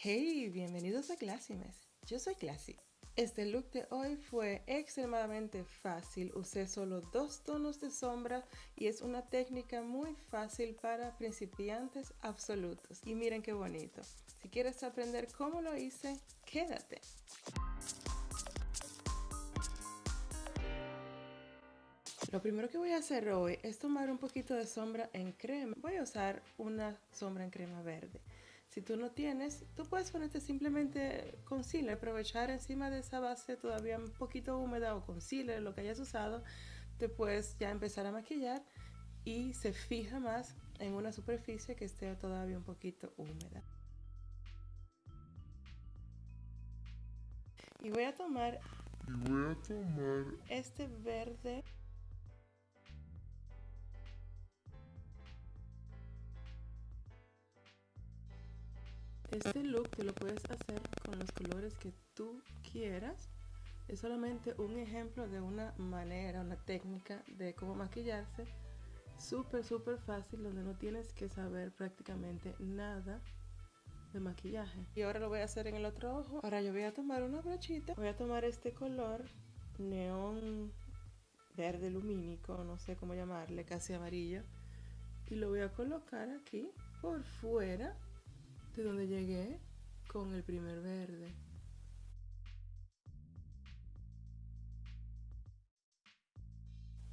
Hey, bienvenidos a Classymes. Yo soy Classy. Este look de hoy fue extremadamente fácil. Usé solo dos tonos de sombra y es una técnica muy fácil para principiantes absolutos. Y miren qué bonito. Si quieres aprender cómo lo hice, quédate. Lo primero que voy a hacer hoy es tomar un poquito de sombra en crema. Voy a usar una sombra en crema verde. Si tú no tienes, tú puedes ponerte simplemente concealer, aprovechar encima de esa base todavía un poquito húmeda o concealer, lo que hayas usado, te puedes ya empezar a maquillar y se fija más en una superficie que esté todavía un poquito húmeda. Y voy a tomar, y voy a tomar este verde Este look te lo puedes hacer con los colores que tú quieras. Es solamente un ejemplo de una manera, una técnica de cómo maquillarse. Súper, súper fácil, donde no tienes que saber prácticamente nada de maquillaje. Y ahora lo voy a hacer en el otro ojo. Ahora yo voy a tomar una brochita. Voy a tomar este color neón verde lumínico, no sé cómo llamarle, casi amarillo. Y lo voy a colocar aquí por fuera de donde llegué con el primer verde.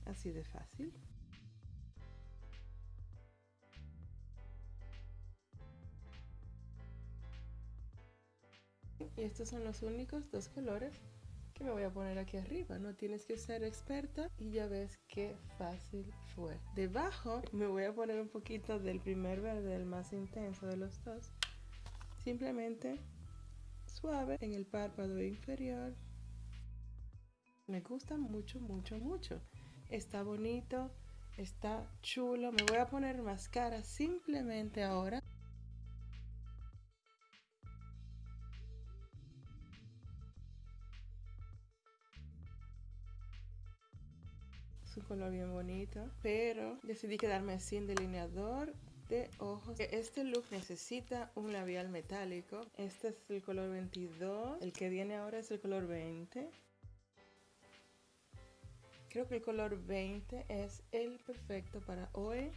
Así de fácil. Y estos son los únicos dos colores que me voy a poner aquí arriba. No tienes que ser experta y ya ves qué fácil fue. Debajo me voy a poner un poquito del primer verde, el más intenso de los dos. Simplemente suave en el párpado inferior. Me gusta mucho, mucho, mucho. Está bonito, está chulo. Me voy a poner máscara simplemente ahora. Es un color bien bonito, pero decidí quedarme sin delineador de ojos. Este look necesita un labial metálico. Este es el color 22. El que viene ahora es el color 20. Creo que el color 20 es el perfecto para hoy.